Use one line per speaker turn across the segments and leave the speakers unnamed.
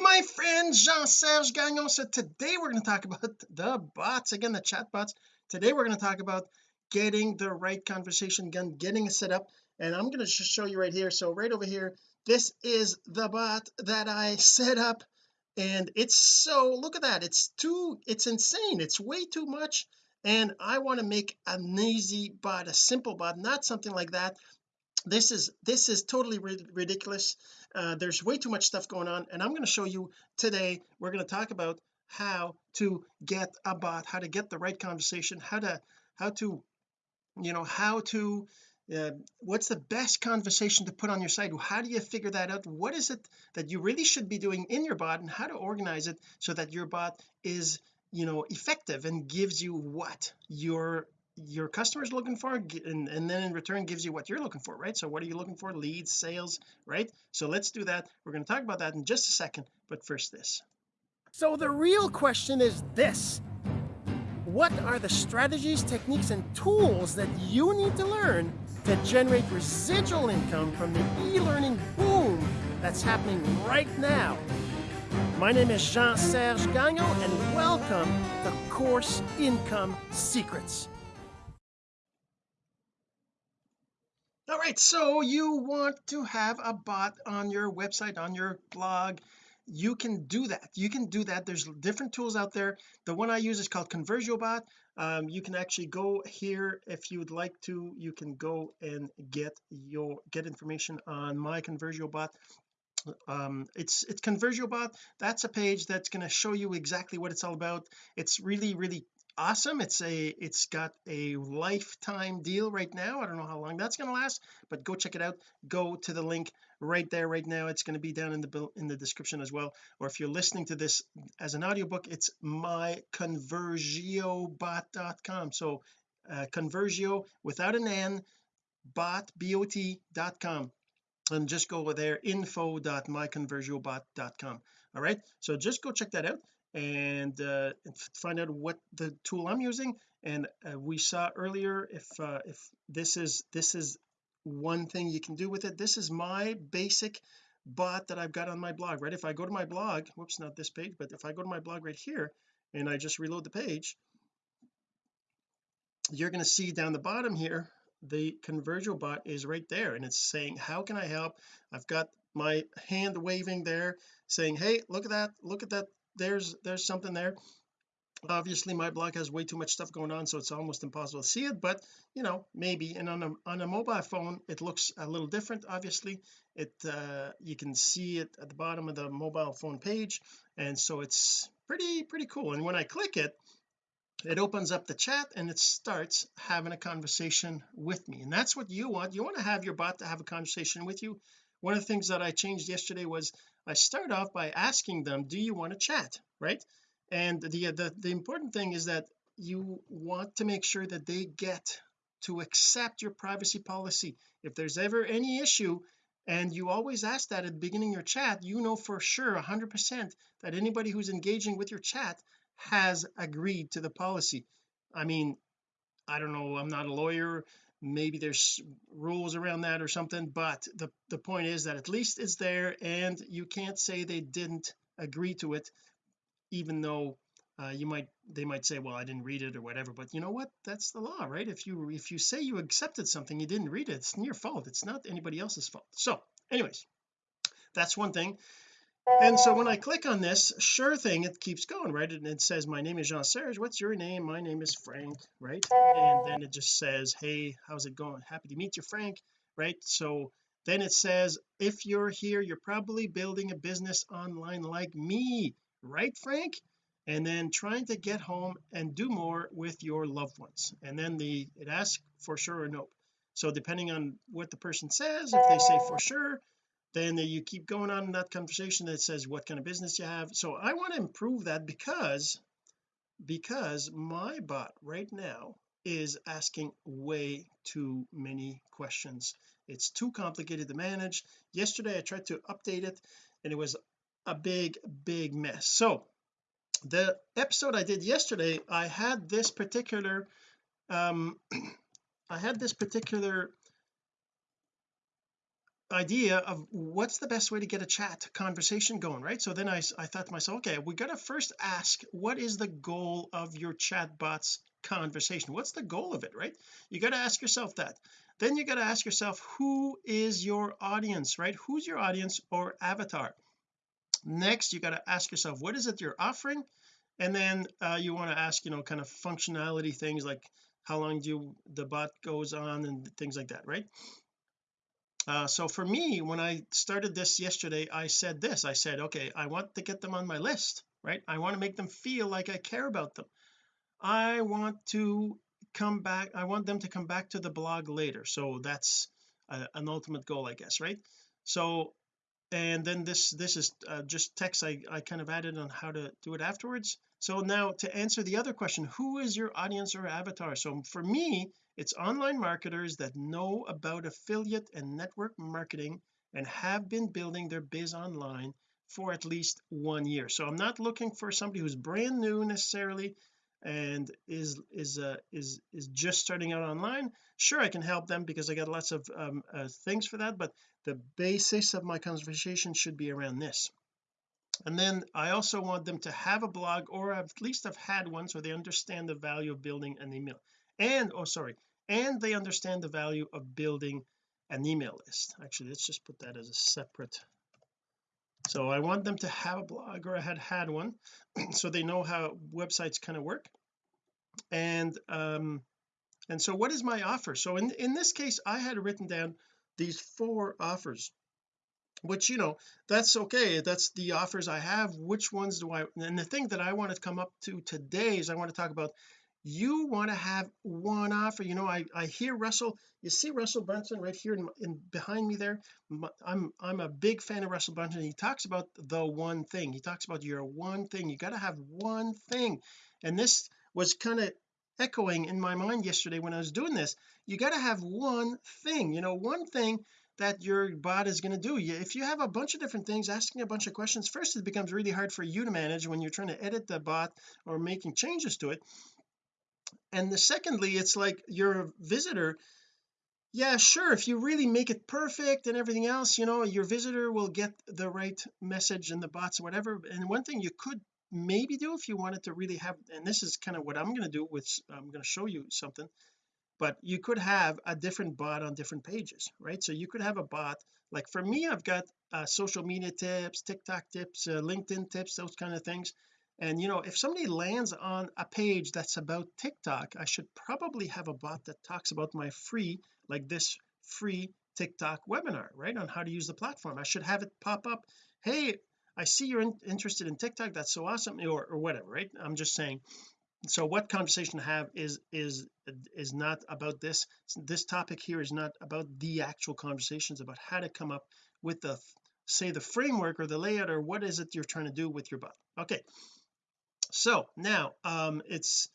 my friend Jean-Serge Gagnon so today we're going to talk about the bots. Again the chat bots. Today we're going to talk about getting the right conversation again getting it set up. And I'm going to just show you right here. So right over here this is the bot that I set up. And it's so look at that. It's too it's insane. It's way too much. And I want to make an easy bot a simple bot not something like that this is this is totally ridiculous. Uh, there's way too much stuff going on and I'm going to show you today we're going to talk about how to get a bot how to get the right conversation how to how to you know how to uh, what's the best conversation to put on your site how do you figure that out? What is it that you really should be doing in your bot and how to organize it so that your bot is you know effective and gives you what? Your your customers looking for and, and then in return gives you what you're looking for right? So what are you looking for? Leads sales right? So let's do that. We're going to talk about that in just a second but first this. So the real question is this. What are the strategies techniques and tools that you need to learn to generate residual income from the e-learning boom that's happening right now? My name is Jean-Serge Gagnon and welcome to Course Income Secrets all right so you want to have a bot on your website on your blog. You can do that. You can do that. There's different tools out there. The one I use is called ConversioBot. Um, you can actually go here if you would like to. You can go and get your get information on my ConversioBot. Um it's it's ConversioBot. That's a page that's going to show you exactly what it's all about. It's really really awesome. It's a it's got a lifetime deal right now. I don't know how long that's going to last but go check it out. Go to the link right there right now. It's going to be down in the bill in the description as well. Or if you're listening to this as an audiobook it's myconversiobot.com so uh, conversio without an n bot bot.com and just go over there info.myconversiobot.com all right? So just go check that out and uh, find out what the tool I'm using. And uh, we saw earlier if uh, if this is this is one thing you can do with it. This is my basic bot that I've got on my blog right? If I go to my blog whoops not this page but if I go to my blog right here and I just reload the page you're going to see down the bottom here the ConversioBot is right there and it's saying how can I help? I've got my hand waving there saying hey look at that look at that there's there's something there. Obviously my blog has way too much stuff going on so it's almost impossible to see it but you know maybe. And on a on a mobile phone it looks a little different obviously. It uh you can see it at the bottom of the mobile phone page and so it's pretty pretty cool. And when I click it it opens up the chat and it starts having a conversation with me. And that's what you want. You want to have your bot to have a conversation with you one of the things that I changed yesterday was I start off by asking them do you want to chat? Right? And the, the the important thing is that you want to make sure that they get to accept your privacy policy. If there's ever any issue and you always ask that at the beginning of your chat you know for sure 100 percent that anybody who's engaging with your chat has agreed to the policy. I mean I don't know I'm not a lawyer maybe there's rules around that or something but the the point is that at least it's there and you can't say they didn't agree to it even though uh, you might they might say well I didn't read it or whatever but you know what? That's the law right? If you if you say you accepted something you didn't read it it's your fault. It's not anybody else's fault. So anyways that's one thing and so when I click on this sure thing it keeps going right? And it says my name is Jean-Serge what's your name? My name is Frank right? And then it just says hey how's it going? Happy to meet you Frank right? So then it says if you're here you're probably building a business online like me right Frank? And then trying to get home and do more with your loved ones. And then the it asks for sure or nope. So depending on what the person says if they say for sure then you keep going on in that conversation that says what kind of business you have. So I want to improve that because because my bot right now is asking way too many questions. It's too complicated to manage. Yesterday I tried to update it and it was a big big mess. So the episode I did yesterday I had this particular um I had this particular idea of what's the best way to get a chat conversation going right? So then I, I thought to myself okay we got to first ask what is the goal of your chatbot's conversation? What's the goal of it right? You got to ask yourself that. Then you got to ask yourself who is your audience right? Who's your audience or avatar? Next you got to ask yourself what is it you're offering? And then uh, you want to ask you know kind of functionality things like how long do you, the bot goes on and things like that right uh, so for me when I started this yesterday I said this I said okay I want to get them on my list right? I want to make them feel like I care about them. I want to come back I want them to come back to the blog later. So that's a, an ultimate goal I guess right? So and then this this is uh, just text I, I kind of added on how to do it afterwards. So now to answer the other question who is your audience or avatar? So for me it's online marketers that know about affiliate and network marketing and have been building their biz online for at least one year. So I'm not looking for somebody who's brand new necessarily and is is uh, is is just starting out online. Sure I can help them because I got lots of um, uh, things for that but the basis of my conversation should be around this. And then I also want them to have a blog or at least have had one so they understand the value of building an email. And oh sorry and they understand the value of building an email list. Actually let's just put that as a separate. So I want them to have a blog or I had had one so they know how websites kind of work. And um and so what is my offer? So in in this case I had written down these four offers which you know that's okay that's the offers I have. Which ones do I and the thing that I want to come up to today is I want to talk about you want to have one offer. You know I I hear Russell you see Russell Brunson right here in, in behind me there? I'm I'm a big fan of Russell Brunson. He talks about the one thing. He talks about your one thing. You got to have one thing. And this was kind of echoing in my mind yesterday when I was doing this. You got to have one thing you know one thing that your bot is going to do if you have a bunch of different things asking a bunch of questions first it becomes really hard for you to manage when you're trying to edit the bot or making changes to it and the secondly it's like your visitor yeah sure if you really make it perfect and everything else you know your visitor will get the right message and the bots whatever and one thing you could maybe do if you wanted to really have and this is kind of what I'm going to do with I'm going to show you something but you could have a different bot on different pages right? So you could have a bot like for me I've got uh, social media tips TikTok tips uh, LinkedIn tips those kind of things and you know if somebody lands on a page that's about TikTok I should probably have a bot that talks about my free like this free TikTok webinar right on how to use the platform. I should have it pop up hey I see you're in, interested in TikTok that's so awesome or, or whatever right? I'm just saying. So what conversation to have is is is not about this. This topic here is not about the actual conversations about how to come up with the say the framework or the layout or what is it you're trying to do with your bot. Okay so now um it's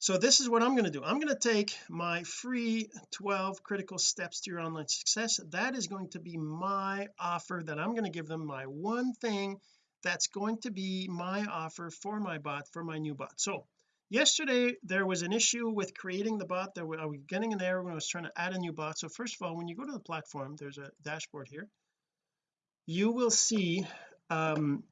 so this is what I'm going to do. I'm going to take my free 12 critical steps to your online success. That is going to be my offer that I'm going to give them my one thing that's going to be my offer for my bot for my new bot. So yesterday there was an issue with creating the bot that I was getting an error when I was trying to add a new bot. So first of all when you go to the platform there's a dashboard here you will see um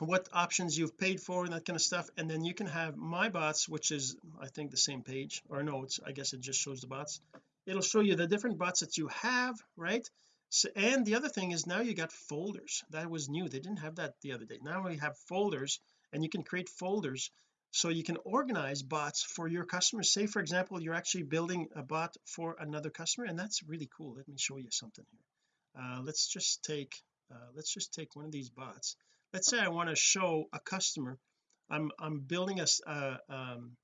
what options you've paid for and that kind of stuff and then you can have my bots which is I think the same page or no it's I guess it just shows the bots. It'll show you the different bots that you have right? So and the other thing is now you got folders. That was new. They didn't have that the other day. Now we have folders and you can create folders. So you can organize bots for your customers. Say for example you're actually building a bot for another customer and that's really cool. Let me show you something here. Uh, let's just take uh, let's just take one of these bots let's say I want to show a customer I'm I'm building a, uh, um,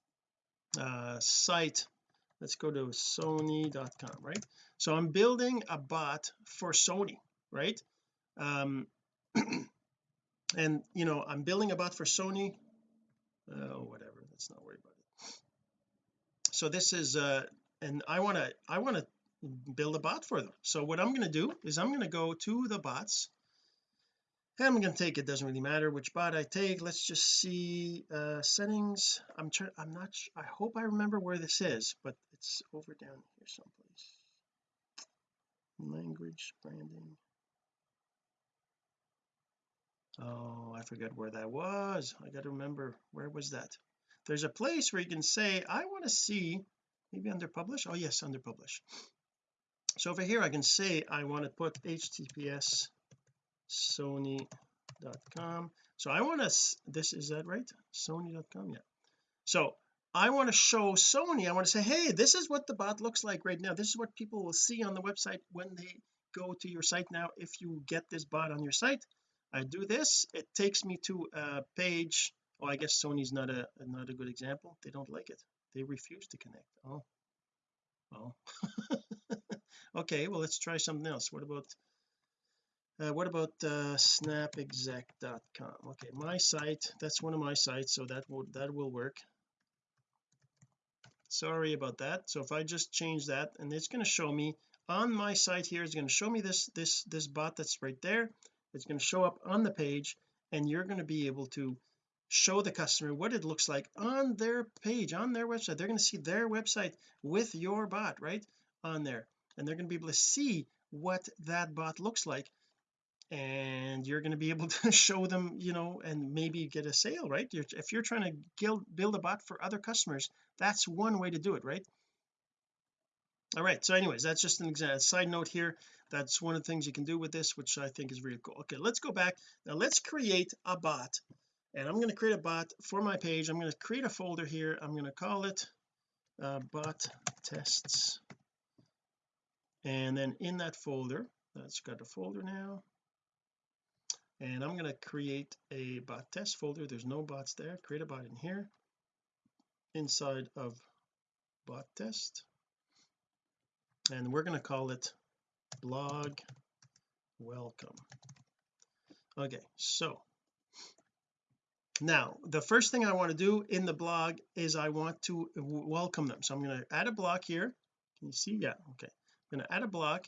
uh, site. Let's go to sony.com right? So I'm building a bot for Sony right? Um and you know I'm building a bot for Sony. Oh whatever let's not worry about it. So this is uh and I want to I want to build a bot for them. So what I'm going to do is I'm going to go to the bots I'm going to take it doesn't really matter which bot I take. Let's just see uh settings. I'm trying I'm not I hope I remember where this is but it's over down here someplace. Language branding. Oh I forget where that was. I got to remember where was that? There's a place where you can say I want to see maybe under publish oh yes under publish so over here I can say I want to put https sony.com so I want to this is that right? Sony.com yeah. So I want to show Sony I want to say hey this is what the bot looks like right now. This is what people will see on the website when they go to your site. Now if you get this bot on your site I do this. It takes me to a page. Oh I guess Sony's not a not a good example. They don't like it. They refuse to connect. Oh. Well. Okay well let's try something else. What about uh, what about uh, snapexec.com okay my site that's one of my sites so that will that will work. Sorry about that. So if I just change that and it's going to show me on my site here it's going to show me this this this bot that's right there. It's going to show up on the page and you're going to be able to show the customer what it looks like on their page on their website. They're going to see their website with your bot right on there. And they're going to be able to see what that bot looks like and you're going to be able to show them you know and maybe get a sale right? You're, if you're trying to build, build a bot for other customers that's one way to do it right? All right so anyways that's just an example side note here. That's one of the things you can do with this which I think is really cool. Okay let's go back. Now let's create a bot and I'm going to create a bot for my page. I'm going to create a folder here. I'm going to call it uh, bot tests. And then in that folder that's got a folder now and I'm going to create a bot test folder. There's no bots there. Create a bot in here. Inside of bot test. And we're going to call it blog welcome. Okay so now the first thing I want to do in the blog is I want to welcome them. So I'm going to add a block here. Can you see? Yeah okay. I'm going to add a block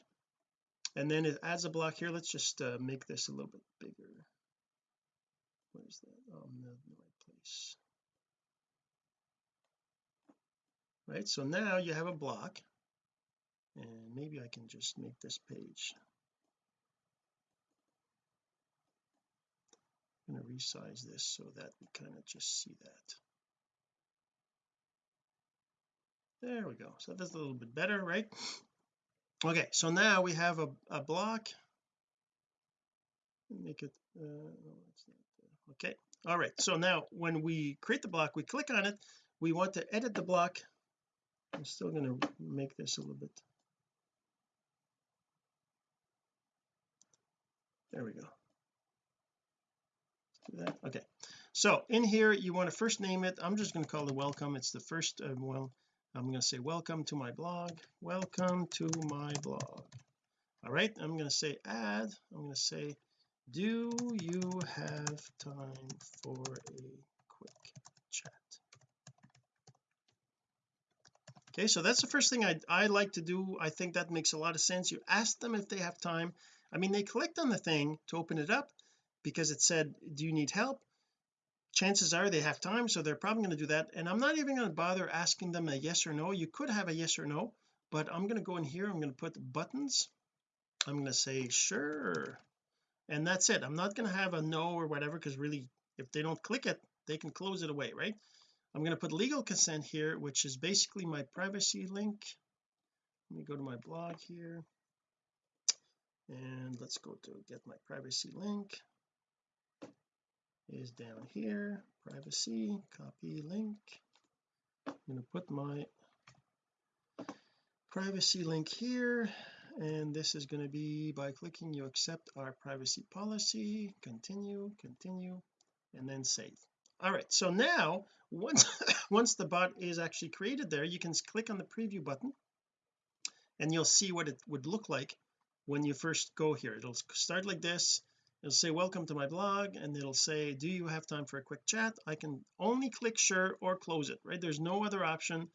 and then it adds a block here. Let's just uh, make this a little bit bigger. Where's that? Oh no the right place. Right so now you have a block. And maybe I can just make this page. I'm going to resize this so that we kind of just see that. There we go. So that's a little bit better right okay so now we have a, a block. Make it uh, okay all right so now when we create the block we click on it. We want to edit the block. I'm still going to make this a little bit. There we go. Okay so in here you want to first name it. I'm just going to call it welcome. It's the first uh, well I'm going to say welcome to my blog. Welcome to my blog. All right I'm going to say add. I'm going to say do you have time for a quick chat? Okay so that's the first thing I, I like to do. I think that makes a lot of sense. You ask them if they have time. I mean they clicked on the thing to open it up because it said do you need help chances are they have time so they're probably going to do that. And I'm not even going to bother asking them a yes or no. You could have a yes or no but I'm going to go in here I'm going to put buttons. I'm going to say sure. And that's it. I'm not going to have a no or whatever because really if they don't click it they can close it away right? I'm going to put legal consent here which is basically my privacy link. Let me go to my blog here. And let's go to get my privacy link is down here privacy copy link. I'm going to put my privacy link here and this is going to be by clicking you accept our privacy policy continue continue and then save. All right so now once once the bot is actually created there you can click on the preview button and you'll see what it would look like when you first go here. It'll start like this it'll say welcome to my blog and it'll say do you have time for a quick chat? I can only click sure or close it right? There's no other option.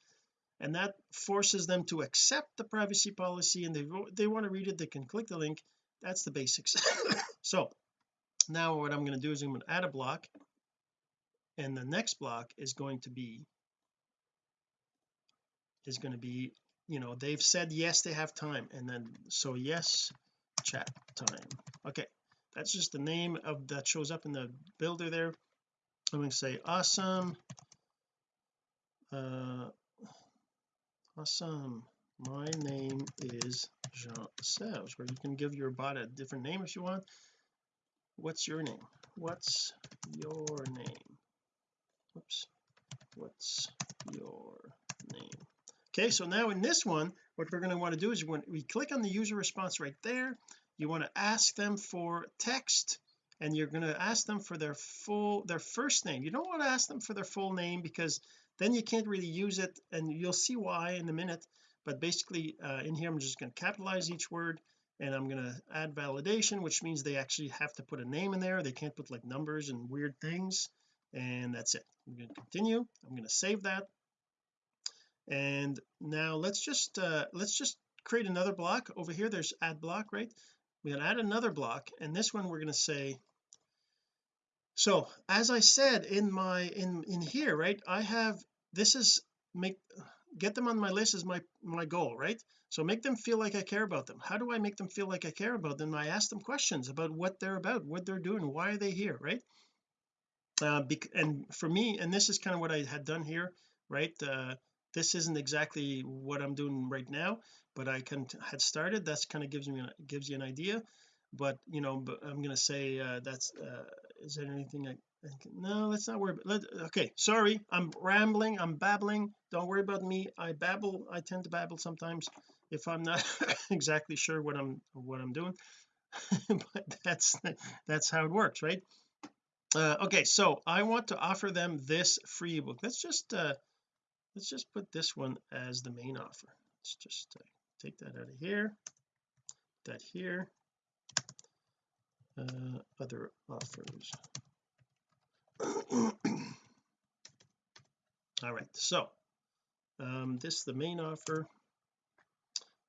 And that forces them to accept the privacy policy and they they want to read it they can click the link. That's the basics. So now what I'm going to do is I'm going to add a block and the next block is going to be is going to be you know they've said yes they have time and then so yes chat time. Okay that's just the name of that shows up in the builder there. I'm going to say awesome. Uh awesome. My name is Jean Serge where you can give your bot a different name if you want. What's your name? What's your name? Oops what's your name? Okay so now in this one what we're going to want to do is when we click on the user response right there you want to ask them for text and you're going to ask them for their full their first name. You don't want to ask them for their full name because then you can't really use it and you'll see why in a minute. But basically uh, in here I'm just going to capitalize each word and I'm going to add validation which means they actually have to put a name in there. They can't put like numbers and weird things and that's it. I'm going to continue. I'm going to save that. And now let's just uh let's just create another block. Over here there's add block right we're going to add another block and this one we're going to say so as I said in my in in here right I have this is make get them on my list is my my goal right? So make them feel like I care about them. How do I make them feel like I care about them? I ask them questions about what they're about what they're doing why are they here right? Uh, and for me and this is kind of what I had done here right uh, this isn't exactly what I'm doing right now but I can had started that's kind of gives me gives you an idea. But you know but I'm to say uh, that's uh, is there anything I, I can, no let's not worry about let, okay sorry I'm rambling I'm babbling. Don't worry about me. I babble I tend to babble sometimes if I'm not exactly sure what I'm what I'm doing. But that's that's how it works right? Uh, okay so I want to offer them this free ebook. Let's just uh let's just put this one as the main offer. Let's just uh, take that out of here that here. Uh, other offers all right so um this is the main offer.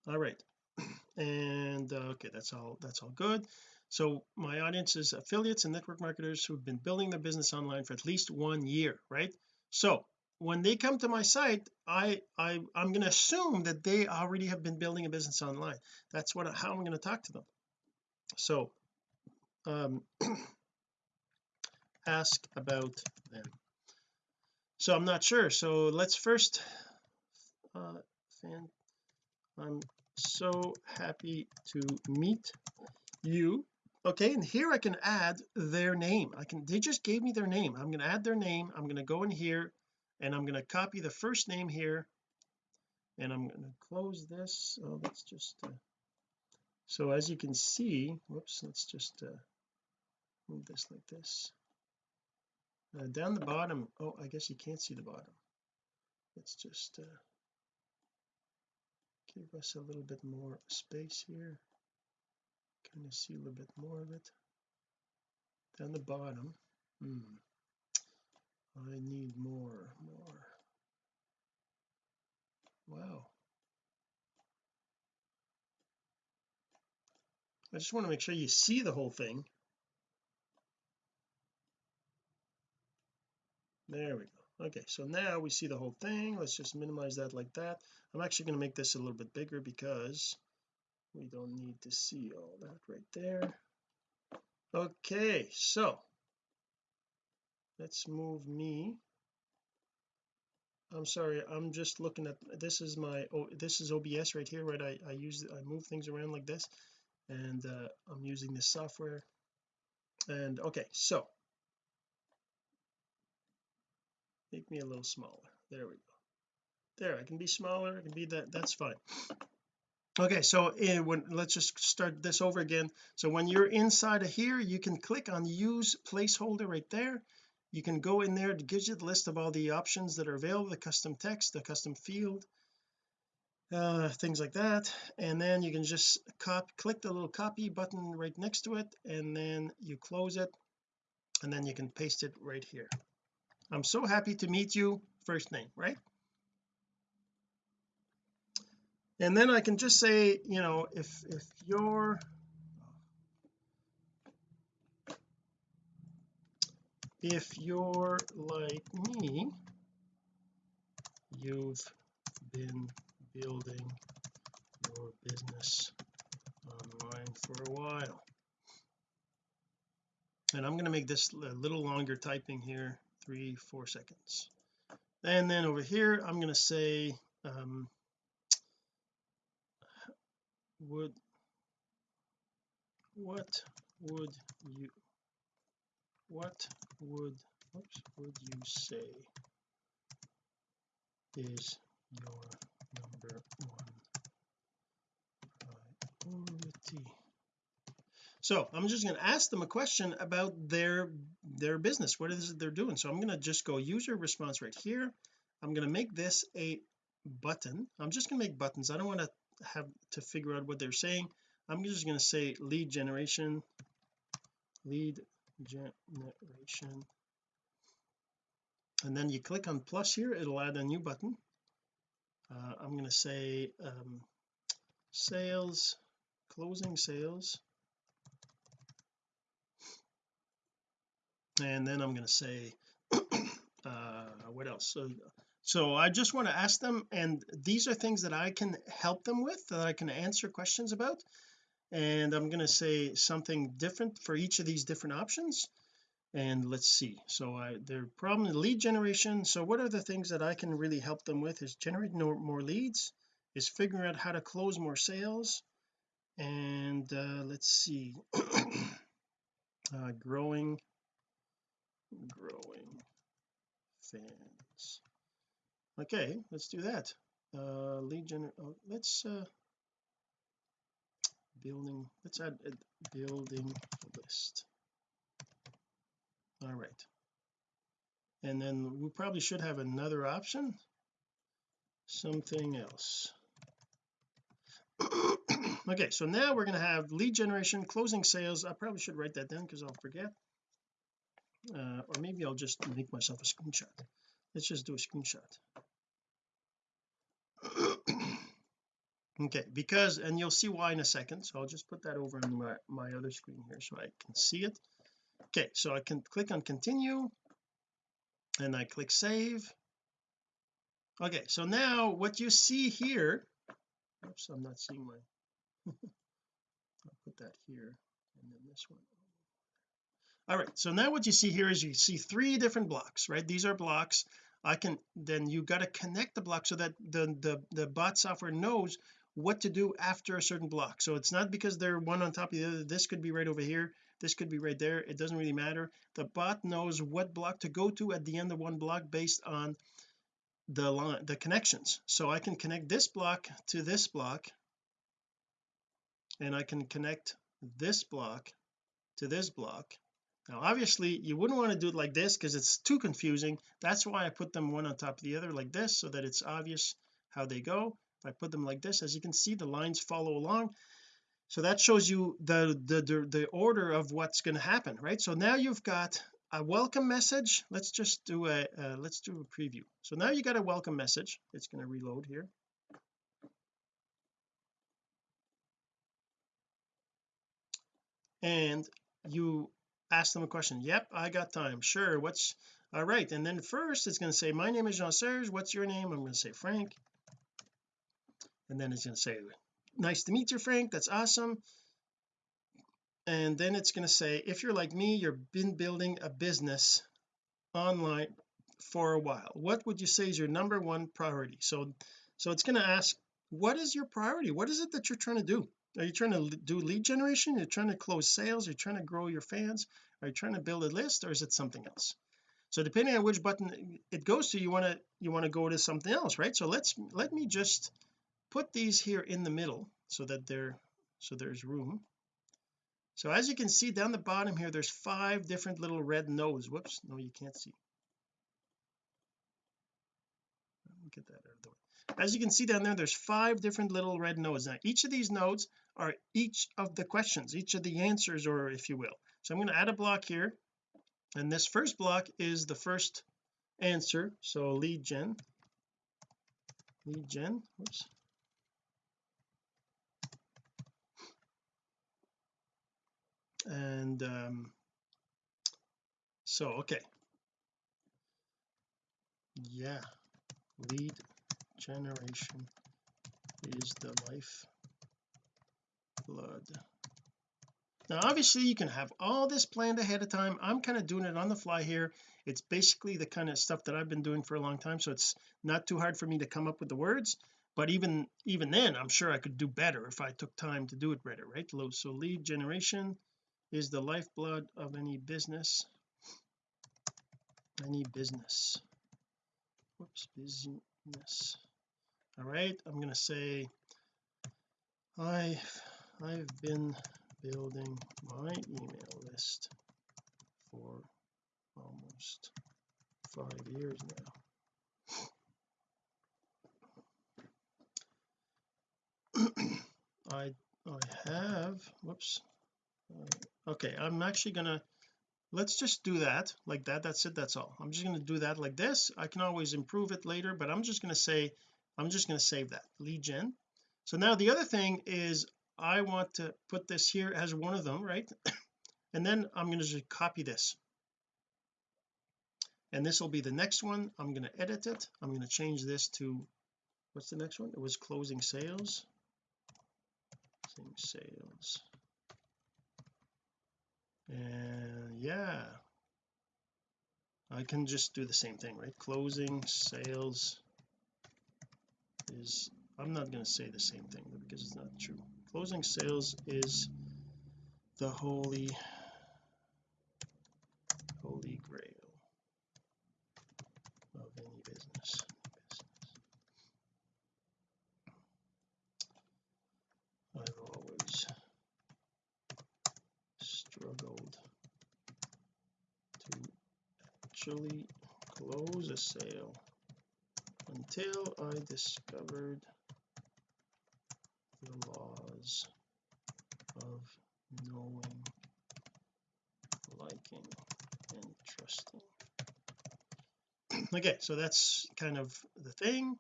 All right and uh, okay that's all that's all good. So my audience is affiliates and network marketers who've been building their business online for at least one year right? So when they come to my site I I I'm going to assume that they already have been building a business online. That's what how I'm going to talk to them. So um ask about them. So I'm not sure. So let's first uh fan I'm so happy to meet you. Okay and here I can add their name. I can they just gave me their name. I'm going to add their name. I'm going to go in here and I'm going to copy the first name here and I'm going to close this. Oh let's just uh, so as you can see whoops let's just uh, move this like this. Uh, down the bottom oh I guess you can't see the bottom. Let's just uh, give us a little bit more space here. Kind of see a little bit more of it. Down the bottom hmm I need more more. Wow. I just want to make sure you see the whole thing. There we go. Okay so now we see the whole thing. Let's just minimize that like that. I'm actually going to make this a little bit bigger because we don't need to see all that right there. Okay so let's move me. I'm sorry I'm just looking at this is my oh this is OBS right here right? I, I use I move things around like this and uh, I'm using this software. And okay so. Make me a little smaller. There we go. There I can be smaller I can be that that's fine. Okay so in, when let's just start this over again. So when you're inside of here you can click on use placeholder right there you can go in there it gives you the list of all the options that are available the custom text the custom field uh things like that. And then you can just copy click the little copy button right next to it and then you close it and then you can paste it right here. I'm so happy to meet you first name right? And then I can just say you know if if you're if you're like me you've been building your business online for a while. And I'm going to make this a little longer typing here three four seconds. And then over here I'm going to say um, would what would you what would oops, would you say is your number one priority? So I'm just going to ask them a question about their their business. What is it they're doing? So I'm going to just go user response right here. I'm going to make this a button. I'm just going to make buttons. I don't want to have to figure out what they're saying. I'm just going to say lead generation lead generation. And then you click on plus here it'll add a new button. Uh, I'm going to say um, sales closing sales. And then I'm going to say uh what else? So so I just want to ask them and these are things that I can help them with that I can answer questions about and I'm going to say something different for each of these different options. And let's see. So I their problem lead generation. So what are the things that I can really help them with is generate more, leads is figuring out how to close more sales. And uh, let's see. Uh, growing growing fans. Okay let's do that. Uh lead gener oh, let's uh building let's add a building list. All right. And then we probably should have another option. Something else. Okay so now we're going to have lead generation closing sales. I probably should write that down because I'll forget. Uh, or maybe I'll just make myself a screenshot. Let's just do a screenshot okay because and you'll see why in a second so I'll just put that over on my, my other screen here so I can see it. Okay so I can click on continue and I click save. Okay so now what you see here oops I'm not seeing my I'll put that here and then this one. All right so now what you see here is you see three different blocks right? These are blocks. I can then you got to connect the block so that the the the bot software knows what to do after a certain block. So it's not because they're one on top of the other. This could be right over here. This could be right there. It doesn't really matter. The bot knows what block to go to at the end of one block based on the line the connections. So I can connect this block to this block and I can connect this block to this block. Now obviously you wouldn't want to do it like this because it's too confusing. That's why I put them one on top of the other like this so that it's obvious how they go I put them like this. As you can see the lines follow along. So that shows you the the the, the order of what's going to happen right? So now you've got a welcome message. Let's just do a uh, let's do a preview. So now you got a welcome message. It's going to reload here. And you ask them a question. Yep I got time. Sure what's all right. And then first it's going to say my name is Jean-Serge what's your name? I'm going to say Frank and then it's going to say nice to meet you Frank. That's awesome. And then it's going to say if you're like me you've been building a business online for a while. What would you say is your number one priority? So so it's going to ask what is your priority? What is it that you're trying to do? Are you trying to do lead generation? You're trying to close sales? You're trying to grow your fans? Are you trying to build a list or is it something else? So depending on which button it goes to you want to you want to go to something else right? So let's let me just put these here in the middle so that they're so there's room. So as you can see down the bottom here there's five different little red nodes. Whoops no you can't see. Get that out of the way. As you can see down there there's five different little red nodes. Now each of these nodes are each of the questions each of the answers or if you will. So I'm going to add a block here and this first block is the first answer. So lead gen lead gen whoops and um so okay. Yeah lead generation is the life blood now obviously you can have all this planned ahead of time. I'm kind of doing it on the fly here. It's basically the kind of stuff that I've been doing for a long time so it's not too hard for me to come up with the words. But even even then I'm sure I could do better if I took time to do it better right? So lead generation is the lifeblood of any business? Any business. Whoops business. All right I'm going to say I I've been building my email list for almost five years now. I I have whoops okay I'm actually gonna let's just do that like that that's it that's all. I'm just going to do that like this. I can always improve it later but I'm just going to say I'm just going to save that lead gen. So now the other thing is I want to put this here as one of them right? And then I'm going to just copy this. And this will be the next one. I'm going to edit it. I'm going to change this to what's the next one? It was closing sales. Closing sales and yeah I can just do the same thing right? Closing sales is I'm not going to say the same thing because it's not true. Closing sales is the holy holy grail of any business I've always struggled to actually close a sale until I discovered the laws of knowing liking and trusting. Okay so that's kind of the thing.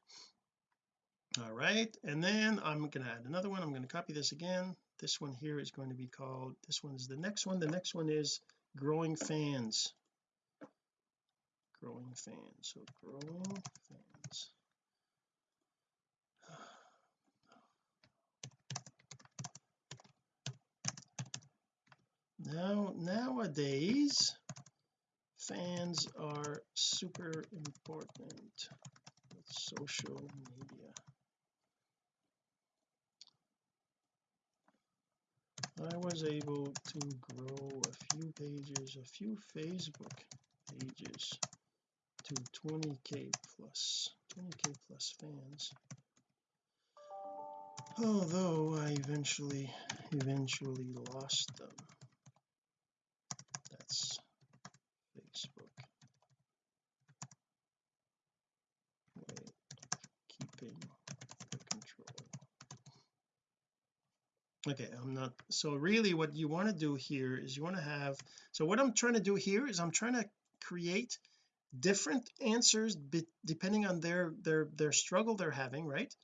All right and then I'm going to add another one. I'm going to copy this again. This one here is going to be called this one is the next one. The next one is growing fans growing fans. So growing fans. Now nowadays fans are super important with social media. I was able to grow a few pages a few Facebook pages to 20k plus 20k plus fans. Although I eventually eventually lost them. That's Facebook. Of keeping the control. Okay I'm not so really what you want to do here is you want to have so what I'm trying to do here is I'm trying to create different answers depending on their their their struggle they're having right?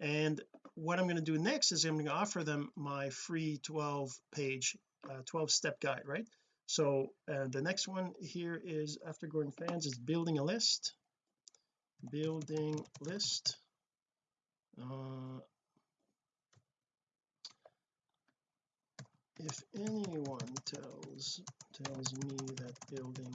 And what I'm going to do next is I'm going to offer them my free 12 page uh, 12 step guide right? So uh, the next one here is after growing fans is building a list. Building list. Uh, if anyone tells tells me that building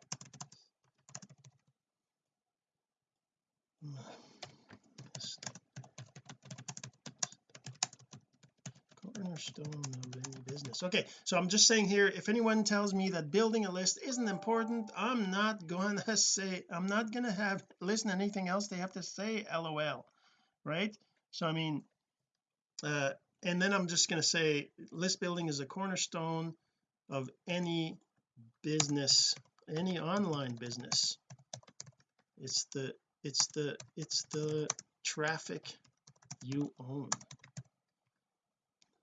cornerstone of any business. Okay so I'm just saying here if anyone tells me that building a list isn't important I'm not to say I'm not to have listen to anything else they have to say lol right? So I mean uh and then I'm just going to say list building is a cornerstone of any business any online business. It's the it's the it's the traffic you own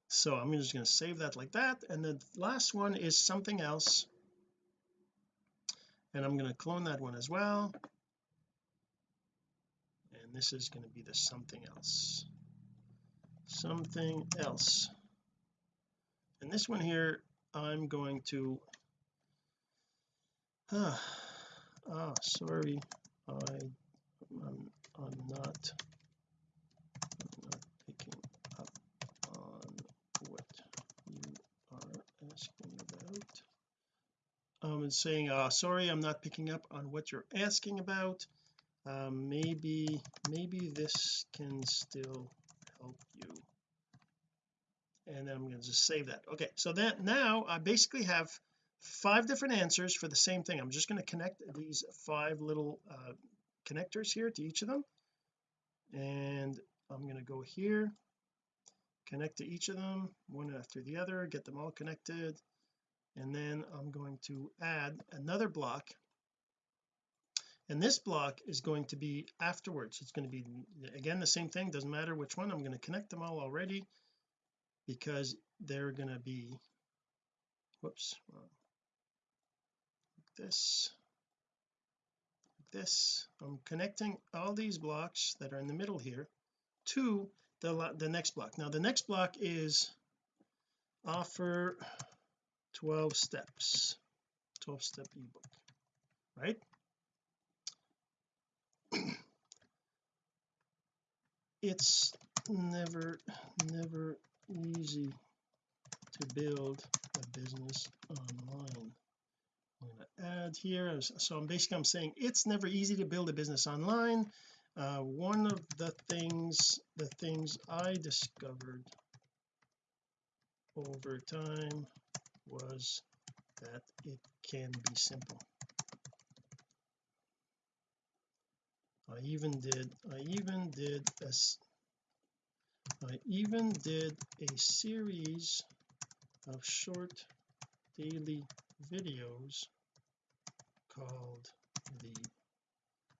so I'm just going to save that like that. And the last one is something else. And I'm going to clone that one as well. And this is going to be the something else. Something else. And this one here I'm going to ah, ah sorry I I'm, I'm not I'm not picking up on what you are asking about um and saying uh sorry I'm not picking up on what you're asking about. Um, maybe maybe this can still help you. And then I'm going to just save that. Okay so that now I basically have five different answers for the same thing. I'm just going to connect these five little uh, connectors here to each of them. And I'm going to go here connect to each of them one after the other get them all connected and then I'm going to add another block. And this block is going to be afterwards. It's going to be again the same thing doesn't matter which one I'm going to connect them all already because they're going to be whoops like this like this. I'm connecting all these blocks that are in the middle here to the the next block. Now the next block is offer 12 steps 12 step ebook right? It's never never easy to build a business online. I'm going to add here so I'm basically I'm saying it's never easy to build a business online. Uh, one of the things the things I discovered over time was that it can be simple. I even did I even did a I even did a series of short daily videos called the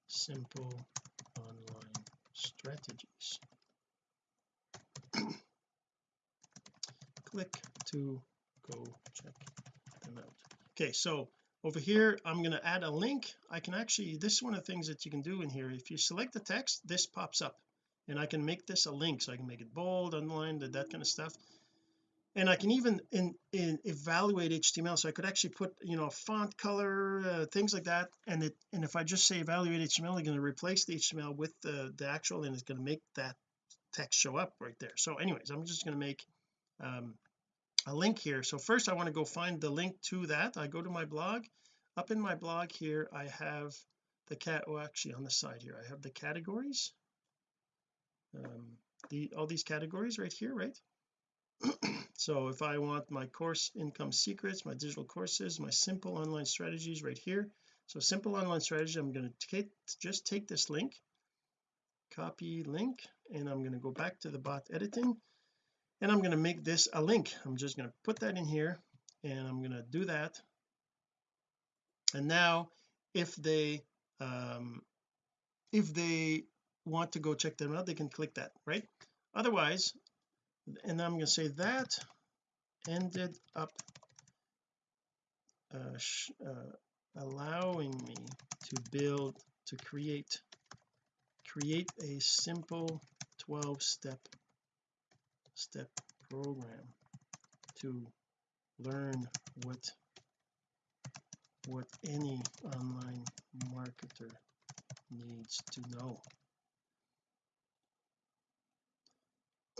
simple online strategies. Click to go check them out. Okay so over here I'm going to add a link. I can actually this is one of the things that you can do in here. If you select the text this pops up and I can make this a link so I can make it bold underlined that kind of stuff. And I can even in, in evaluate HTML so I could actually put you know font color uh, things like that and it and if I just say evaluate HTML I'm going to replace the HTML with the the actual and it's going to make that text show up right there. So anyways I'm just going to make um, a link here. So first I want to go find the link to that. I go to my blog. Up in my blog here I have the cat oh actually on the side here I have the categories. Um, the all these categories right here right? So if I want my course income secrets my digital courses my simple online strategies right here. So simple online strategy I'm going to take just take this link copy link and I'm going to go back to the bot editing and I'm going to make this a link. I'm just going to put that in here and I'm going to do that. And now if they um if they want to go check them out they can click that right? Otherwise and I'm going to say that ended up uh, uh, allowing me to build to create create a simple 12 step step program to learn what what any online marketer needs to know.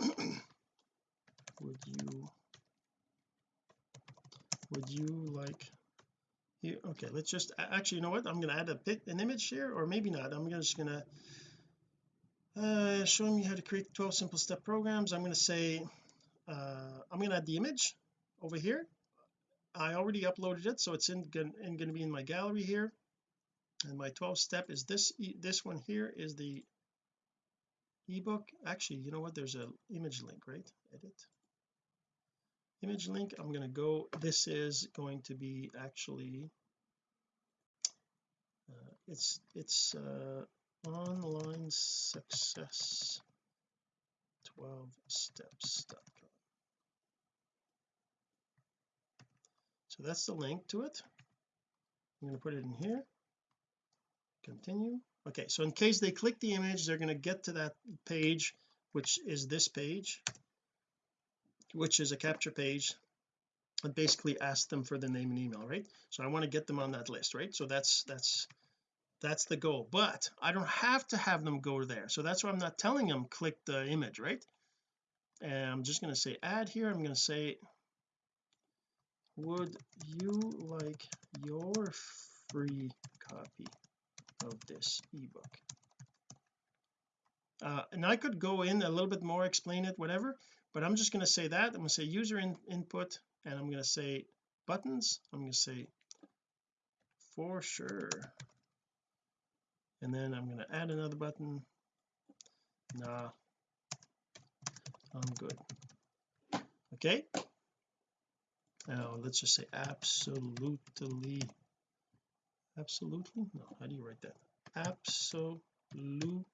Would you would you like here okay let's just actually you know what? I'm going to add a bit an image here or maybe not. I'm just going to uh showing me how to create 12 simple step programs. I'm going to say uh I'm going to add the image over here. I already uploaded it so it's in, in going to be in my gallery here. And my 12 step is this this one here is the ebook. Actually you know what? There's a image link right? Edit. Image link. I'm going to go this is going to be actually uh, it's it's uh, online success. 12 steps.com so that's the link to it. I'm going to put it in here. Continue. Okay so in case they click the image they're going to get to that page which is this page which is a capture page and basically ask them for the name and email right? So I want to get them on that list right? So that's that's that's the goal but I don't have to have them go there. So that's why I'm not telling them click the image right? And I'm just going to say add here. I'm going to say would you like your free copy of this ebook? Uh, and I could go in a little bit more explain it whatever but I'm just going to say that. I'm going to say user in, input and I'm going to say buttons. I'm going to say for sure and then I'm going to add another button. Nah. I'm good. Okay. Now let's just say absolutely. Absolutely? No how do you write that? Absolutely.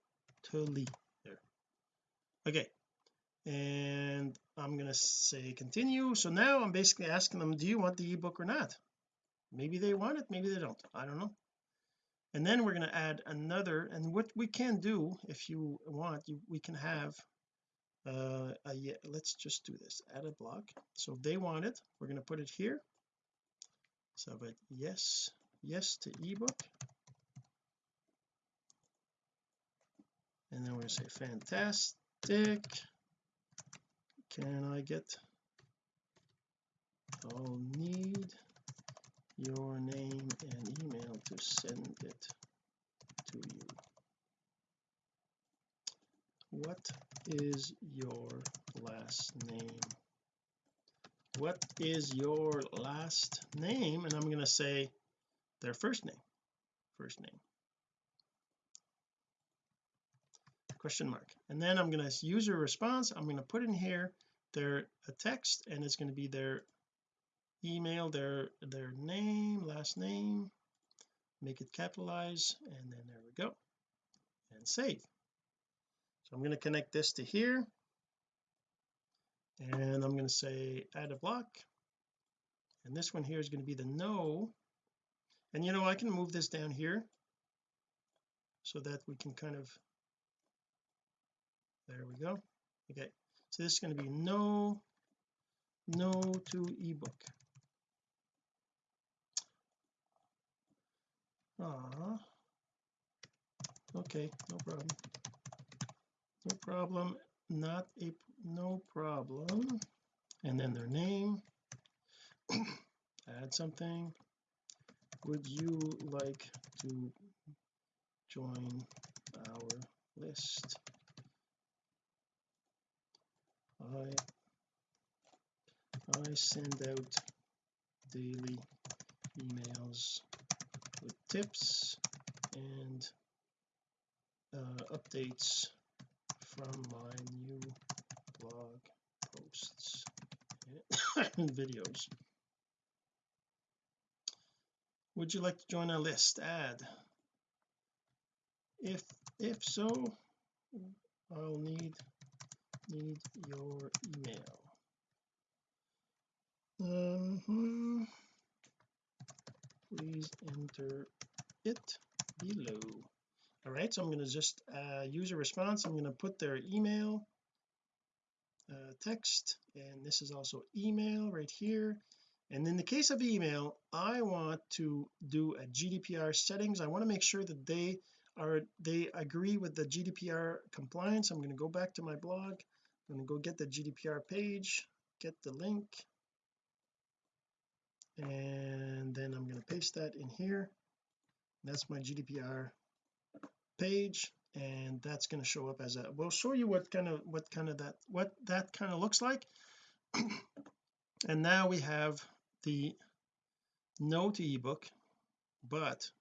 There. Okay. And I'm going to say continue. So now I'm basically asking them do you want the ebook or not? Maybe they want it maybe they don't. I don't know and then we're going to add another and what we can do if you want you, we can have uh a, yeah, let's just do this add a block. So if they want it we're going to put it here. So but yes yes to ebook. And then we're going to say fantastic. Can I get I'll need your name and email to send it to you. What is your last name? What is your last name? And I'm going to say their first name first name. Question mark. And then I'm going to user response. I'm going to put in here their a text and it's going to be their email their their name last name make it capitalize and then there we go. And save. So I'm going to connect this to here. And I'm going to say add a block. And this one here is going to be the no. And you know I can move this down here so that we can kind of there we go. Okay. So this is going to be no no to ebook ah okay no problem. No problem not a no problem. And then their name. Add something. Would you like to join our list? I I send out daily emails with tips and uh, updates from my new blog posts and videos. Would you like to join our list? Add if if so I'll need need your email. Um, hmm, please enter it below. All right so I'm going to just uh, use a response. I'm going to put their email uh, text and this is also email right here. And in the case of email I want to do a GDPR settings. I want to make sure that they are they agree with the GDPR compliance. I'm going to go back to my blog. I'm going to go get the GDPR page get the link and then I'm going to paste that in here. That's my GDPR page and that's going to show up as a we'll show you what kind of what kind of that what that kind of looks like. And now we have the no to ebook but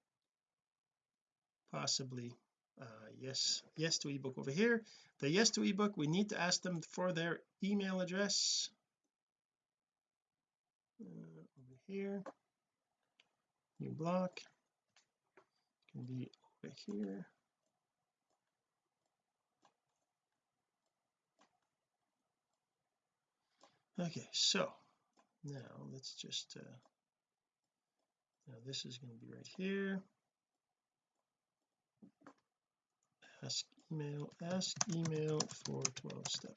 possibly uh, yes yes to ebook over here. The yes to ebook we need to ask them for their email address. Uh, here. New block. Can be over here. Okay so now let's just uh now this is going to be right here. Ask email ask email for 12 step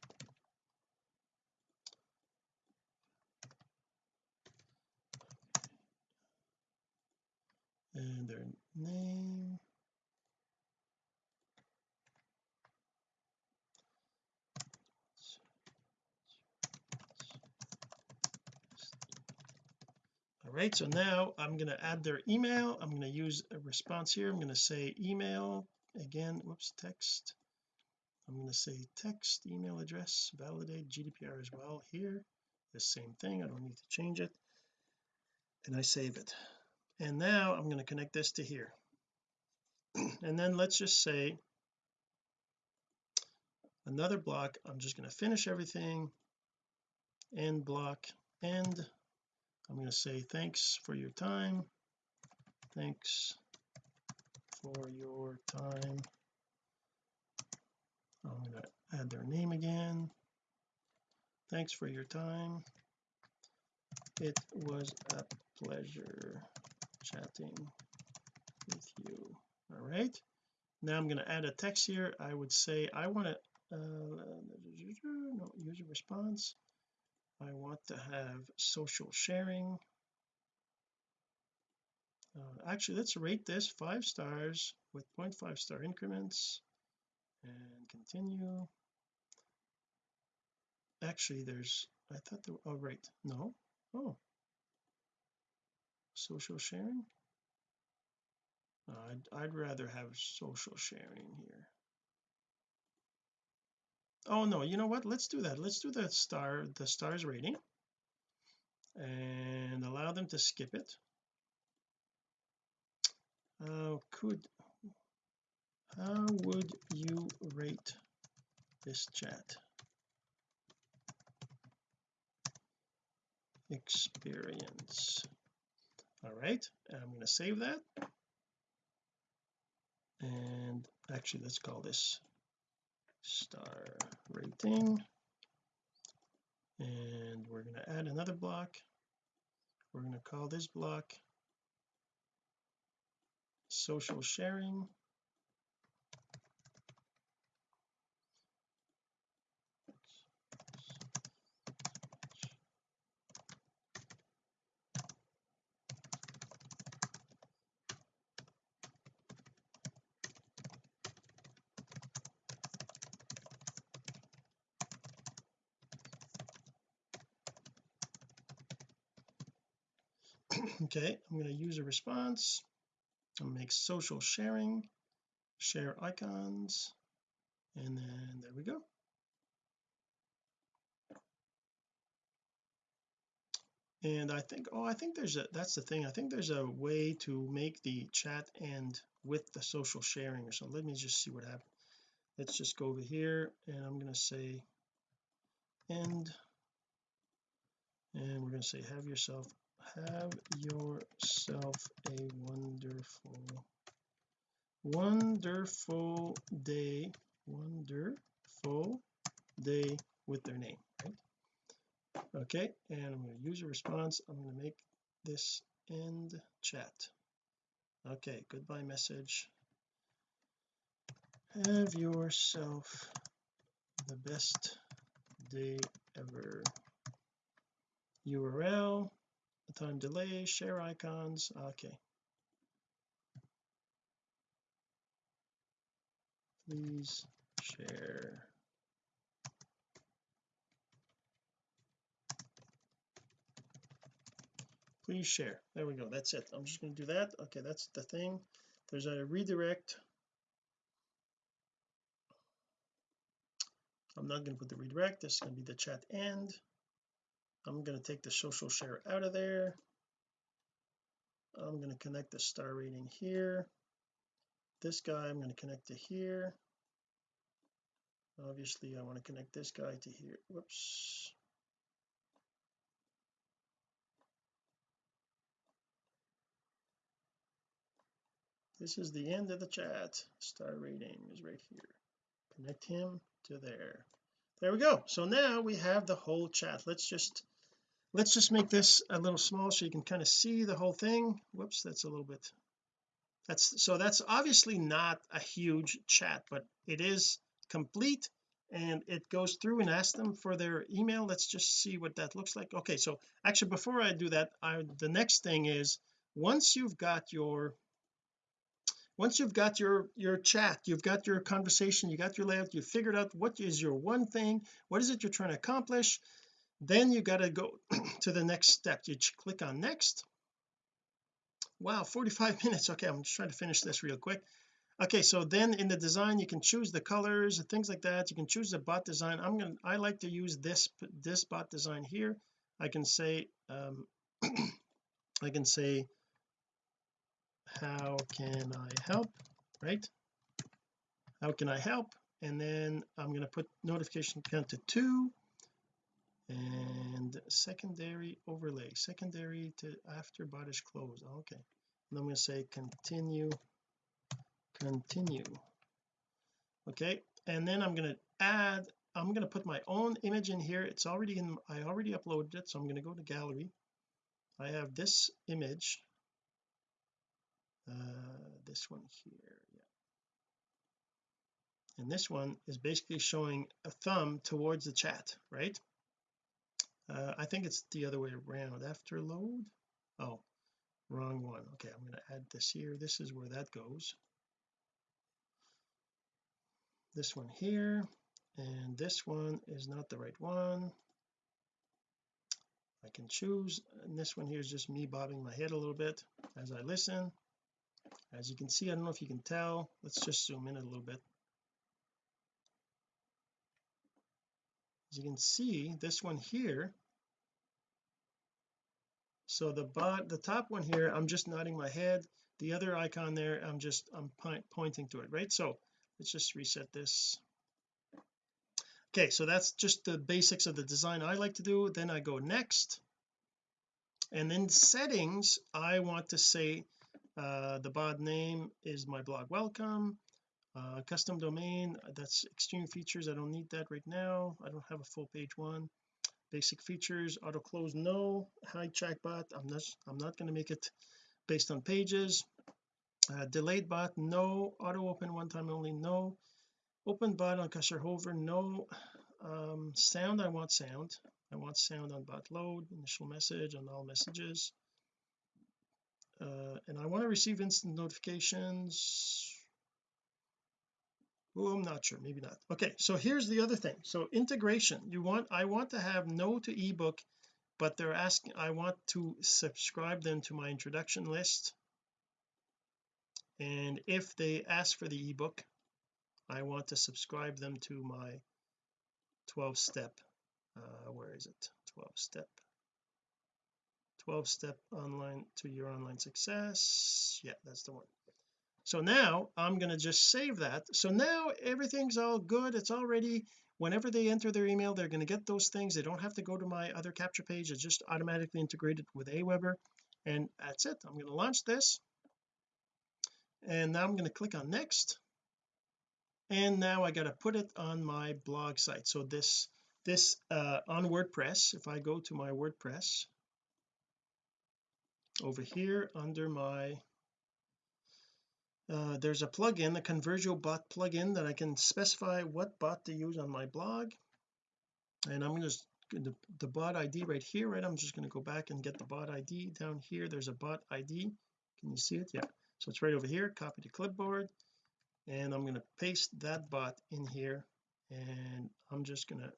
and their name. All right so now I'm going to add their email. I'm going to use a response here. I'm going to say email again. Whoops text. I'm going to say text email address validate GDPR as well here. The same thing. I don't need to change it. And I save it and now I'm going to connect this to here. And then let's just say another block I'm just going to finish everything. End block end. I'm going to say thanks for your time. Thanks for your time. I'm going to add their name again. Thanks for your time. It was a pleasure chatting with you. All right. Now I'm going to add a text here. I would say I want to uh, no user response. I want to have social sharing. Uh, actually let's rate this five stars with 0.5 star increments and continue. Actually there's I thought there oh right. No. Oh social sharing? I'd, I'd rather have social sharing here. Oh no you know what? Let's do that. Let's do the star the stars rating and allow them to skip it. Uh, could how would you rate this chat? Experience all right I'm going to save that. And actually let's call this star rating. And we're going to add another block. We're going to call this block social sharing okay I'm going to use a response. And make social sharing share icons and then there we go. And I think oh I think there's a that's the thing I think there's a way to make the chat end with the social sharing or something. Let me just see what happens let's just go over here and I'm going to say end. And we're going to say have yourself have yourself a wonderful wonderful day wonderful day with their name right? Okay and I'm going to use a response. I'm going to make this end chat. Okay goodbye message. Have yourself the best day ever. URL time delay share icons okay. Please share. Please share. There we go that's it. I'm just going to do that. Okay that's the thing. There's a redirect. I'm not going to put the redirect this is going to be the chat end I'm going to take the social share out of there. I'm going to connect the star rating here. This guy I'm going to connect to here. Obviously I want to connect this guy to here. Whoops. This is the end of the chat. Star rating is right here. Connect him to there. There we go. So now we have the whole chat. Let's just let's just make this a little small so you can kind of see the whole thing. Whoops that's a little bit that's so that's obviously not a huge chat but it is complete and it goes through and asks them for their email. Let's just see what that looks like. Okay so actually before I do that I the next thing is once you've got your once you've got your your chat you've got your conversation you got your layout you figured out what is your one thing what is it you're trying to accomplish then you got to go to the next step. You click on next. Wow 45 minutes. Okay I'm just trying to finish this real quick. Okay so then in the design you can choose the colors and things like that. You can choose the bot design. I'm gonna I like to use this this bot design here. I can say um I can say how can I help? Right? How can I help? And then I'm going to put notification count to two and secondary overlay secondary to after bot is closed okay. And I'm going to say continue continue. Okay and then I'm going to add I'm going to put my own image in here. It's already in I already uploaded it so I'm going to go to gallery. I have this image. Uh, this one here yeah. And this one is basically showing a thumb towards the chat right uh, I think it's the other way around. After load oh wrong one. Okay I'm going to add this here. This is where that goes. This one here and this one is not the right one. I can choose and this one here is just me bobbing my head a little bit as I listen. As you can see I don't know if you can tell let's just zoom in a little bit you can see this one here. So the bot the top one here I'm just nodding my head. The other icon there I'm just I'm pointing to it right? So let's just reset this. Okay so that's just the basics of the design I like to do. Then I go next. And then settings I want to say uh, the bot name is my blog welcome uh, custom domain that's extreme features. I don't need that right now. I don't have a full page one. Basic features auto close no. Hi chatbot I'm not I'm not going to make it based on pages. Uh, delayed bot no. Auto open one time only no. Open bot on cursor hover no. Um, sound I want sound. I want sound on bot load initial message on all messages. Uh, and I want to receive instant notifications oh I'm not sure. Maybe not. Okay so here's the other thing. So integration. You want I want to have no to ebook but they're asking I want to subscribe them to my introduction list. And if they ask for the ebook I want to subscribe them to my 12 step uh, where is it? 12 step. 12 step online to your online success. Yeah that's the one so now I'm going to just save that. So now everything's all good. It's already whenever they enter their email they're going to get those things. They don't have to go to my other capture page. It's just automatically integrated with Aweber. And that's it. I'm going to launch this. And now I'm going to click on next. And now I got to put it on my blog site. So this this uh on WordPress if I go to my WordPress over here under my uh, there's a plugin the ConversioBot plugin that I can specify what bot to use on my blog. And I'm just the, the bot ID right here right? I'm just going to go back and get the bot ID down here. There's a bot ID can you see it? Yeah. So it's right over here. Copy to clipboard. And I'm going to paste that bot in here. And I'm just going to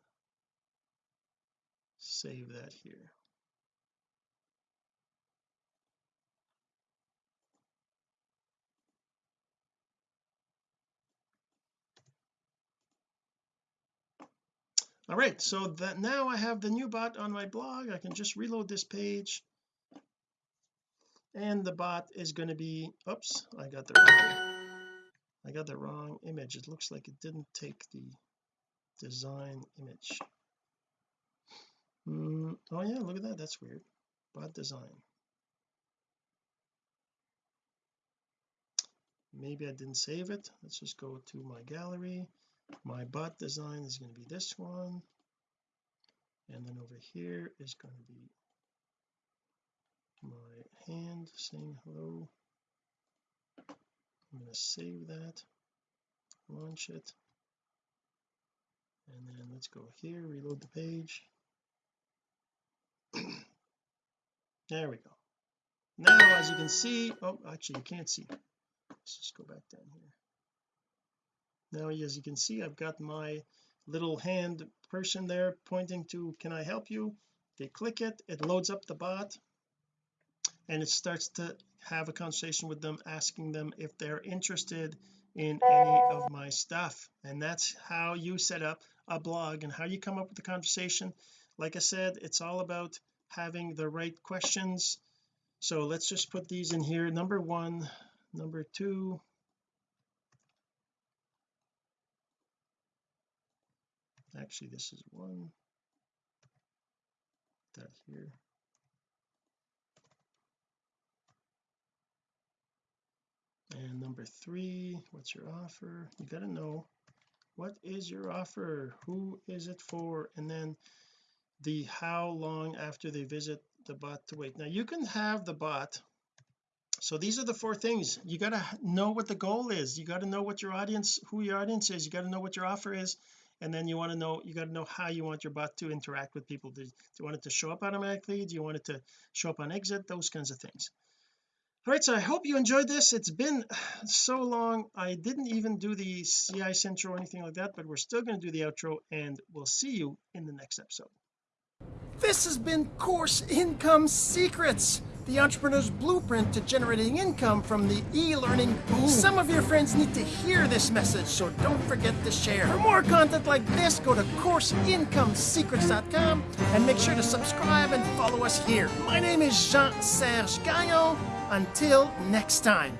save that here all right so that now I have the new bot on my blog. I can just reload this page. And the bot is going to be oops I got the wrong I got the wrong image. It looks like it didn't take the design image. Mm, oh yeah look at that that's weird. Bot design. Maybe I didn't save it. Let's just go to my gallery my bot design is going to be this one. And then over here is going to be my hand saying hello. I'm going to save that launch it. And then let's go here reload the page. There we go. Now as you can see oh actually you can't see. Let's just go back down here now as you can see I've got my little hand person there pointing to can I help you? They click it it loads up the bot and it starts to have a conversation with them asking them if they're interested in any of my stuff. And that's how you set up a blog and how you come up with the conversation. Like I said it's all about having the right questions. So let's just put these in here. Number one number two actually this is one. That here. And number three what's your offer? You got to know what is your offer? Who is it for? And then the how long after they visit the bot to wait. Now you can have the bot. So these are the four things. You got to know what the goal is. You got to know what your audience who your audience is. You got to know what your offer is and then you want to know you got to know how you want your bot to interact with people. Do, do you want it to show up automatically? Do you want it to show up on exit? Those kinds of things. All right so I hope you enjoyed this. It's been so long. I didn't even do the CI Central or anything like that but we're still going to do the outro and we'll see you in the next episode
this has been Course Income Secrets, the entrepreneur's blueprint to generating income from the e-learning boom. Some of your friends need to hear this message, so don't forget to share. For more content like this, go to CourseIncomeSecrets.com and make sure to subscribe and follow us here. My name is Jean-Serge Gagnon. Until next time.